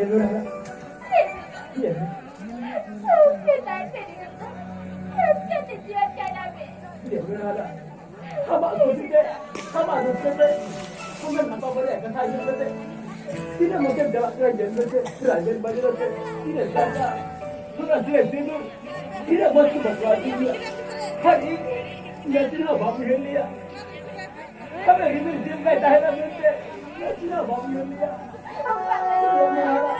Iya Lura. Iya. Iya Lura ada. Sama aku sih sama aku sih Bukan apa boleh kan hanya betul. Tidak mungkin dalam kerajaan betul, kerajaan baju betul. Tidak ada. Bukan tidak tidur. Tidak masuk bakal tidur. Hari Nasina babu geliya. Kami gidiyor, cimbe tahına bindi. Nasina babu geliya. Allah Deus, melhor